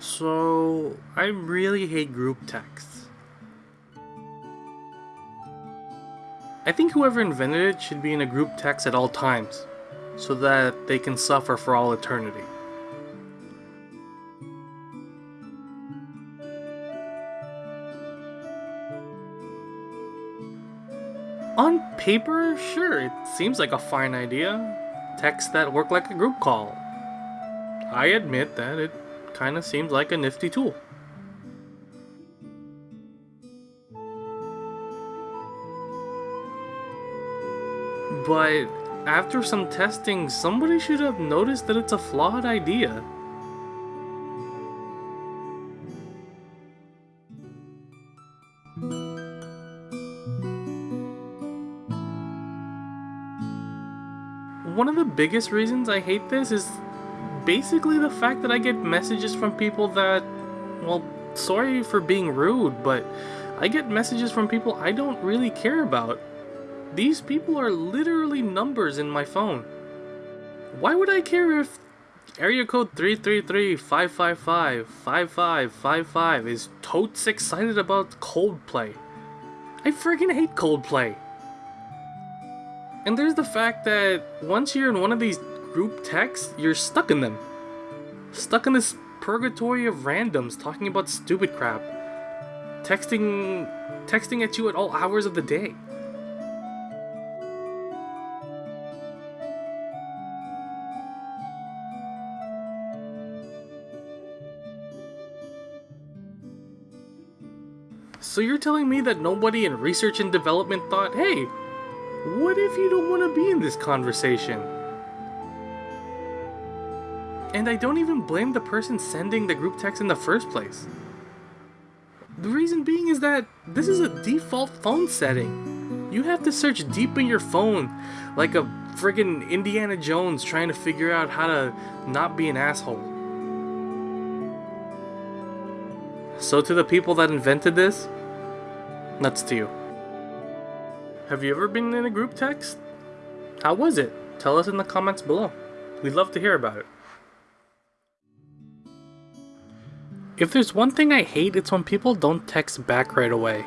So, I really hate group texts. I think whoever invented it should be in a group text at all times, so that they can suffer for all eternity. On paper, sure, it seems like a fine idea. Texts that work like a group call. I admit that it kind of seems like a nifty tool. But after some testing, somebody should have noticed that it's a flawed idea. One of the biggest reasons I hate this is basically the fact that I get messages from people that, well, sorry for being rude, but I get messages from people I don't really care about. These people are literally numbers in my phone. Why would I care if area code 333-555-5555 is totes excited about Coldplay? I freaking hate Coldplay. And there's the fact that once you're in one of these group texts, you're stuck in them. Stuck in this purgatory of randoms talking about stupid crap. Texting texting at you at all hours of the day. So you're telling me that nobody in research and development thought, hey, what if you don't want to be in this conversation? And I don't even blame the person sending the group text in the first place. The reason being is that this is a default phone setting. You have to search deep in your phone like a friggin' Indiana Jones trying to figure out how to not be an asshole. So to the people that invented this, nuts to you. Have you ever been in a group text? How was it? Tell us in the comments below. We'd love to hear about it. If there's one thing I hate, it's when people don't text back right away.